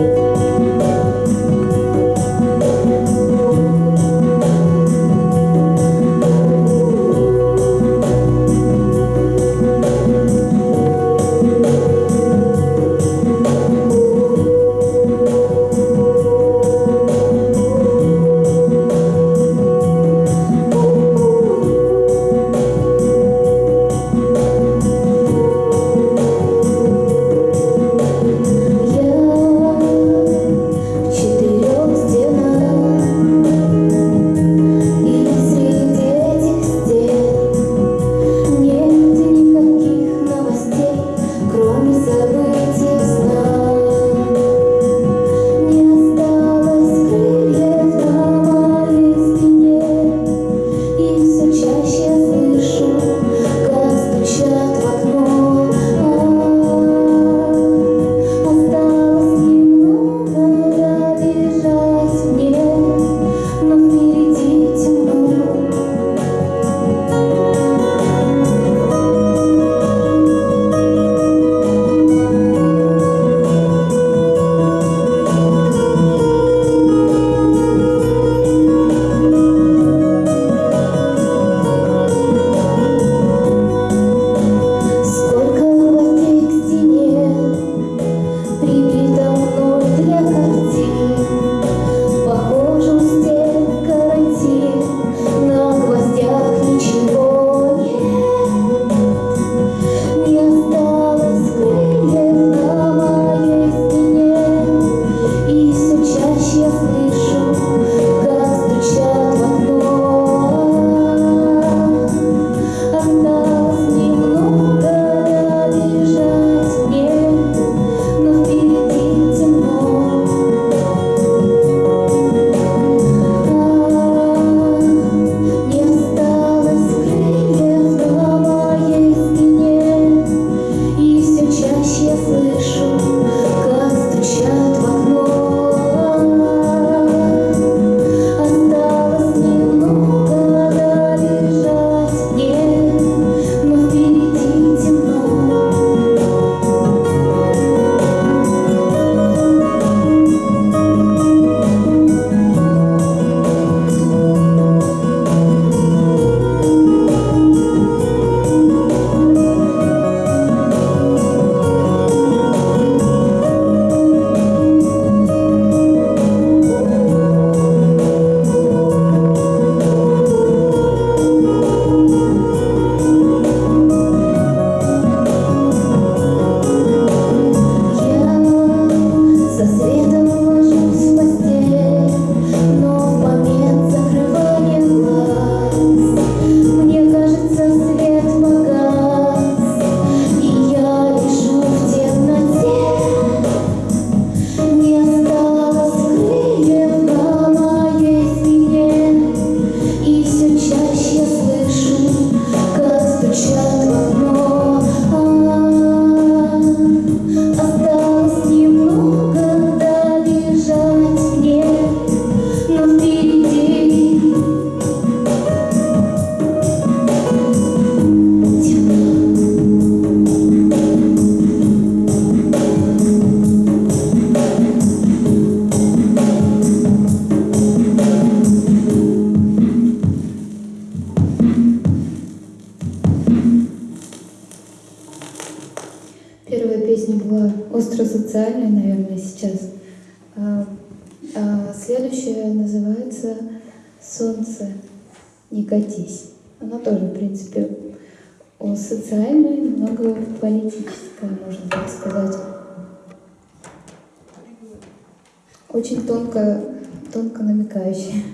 you. жизнь была остросоциальной, наверное, сейчас. А, а следующее называется «Солнце, не катись». Оно тоже, в принципе, социальное, немного политическое, можно так сказать. Очень тонко, тонко намекающее.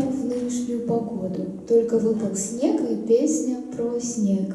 в нынешнюю погоду. Только выпал снег и песня про снег.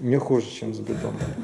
Не хуже, чем с бетоном.